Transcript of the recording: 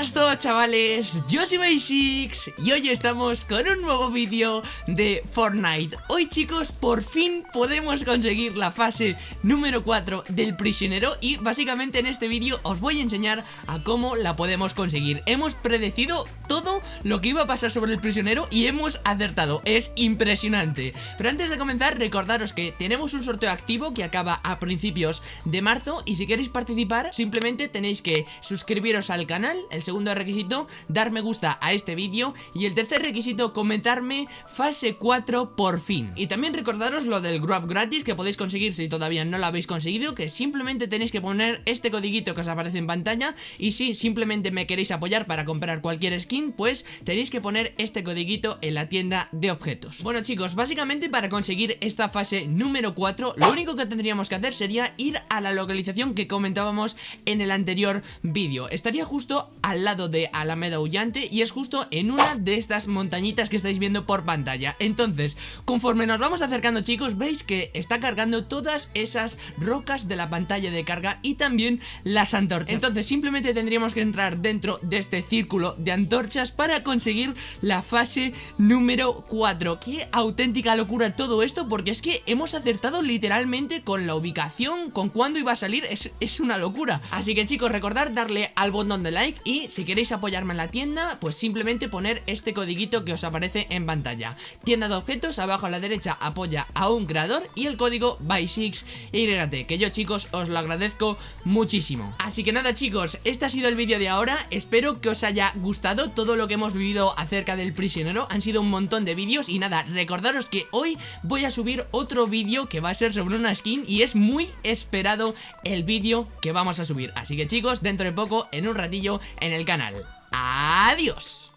buenas todos chavales, yo soy Basics y hoy estamos con un nuevo vídeo de Fortnite. Hoy chicos, por fin podemos conseguir la fase número 4 del prisionero Y básicamente en este vídeo os voy a enseñar a cómo la podemos conseguir. Hemos predecido todo lo que iba a pasar sobre el prisionero y hemos acertado Es impresionante Pero antes de comenzar, recordaros que tenemos un sorteo activo que acaba a principios de marzo Y si queréis participar, simplemente tenéis que suscribiros al canal el segundo requisito, dar me gusta a este vídeo y el tercer requisito, comentarme fase 4 por fin. Y también recordaros lo del grab gratis que podéis conseguir si todavía no lo habéis conseguido, que simplemente tenéis que poner este codiguito que os aparece en pantalla y si simplemente me queréis apoyar para comprar cualquier skin, pues tenéis que poner este codiguito en la tienda de objetos. Bueno chicos, básicamente para conseguir esta fase número 4, lo único que tendríamos que hacer sería ir a la localización que comentábamos en el anterior vídeo. Estaría justo al lado de Alameda Aullante y es justo en una de estas montañitas que estáis viendo por pantalla Entonces, conforme nos vamos acercando chicos, veis que está cargando todas esas rocas de la pantalla de carga y también las antorchas Entonces simplemente tendríamos que entrar dentro de este círculo de antorchas para conseguir la fase número 4 Qué auténtica locura todo esto porque es que hemos acertado literalmente con la ubicación, con cuándo iba a salir, es, es una locura Así que chicos, recordad darle al botón de like y si queréis apoyarme en la tienda, pues simplemente poner este codiguito que os aparece en pantalla. Tienda de objetos, abajo a la derecha apoya a un creador y el código BY6YT, que yo chicos os lo agradezco muchísimo. Así que nada chicos, este ha sido el vídeo de ahora, espero que os haya gustado todo lo que hemos vivido acerca del prisionero, han sido un montón de vídeos y nada, recordaros que hoy voy a subir otro vídeo que va a ser sobre una skin y es muy esperado el vídeo que vamos a subir. Así que chicos, dentro de poco, en un ratillo, en el canal. ¡Adiós!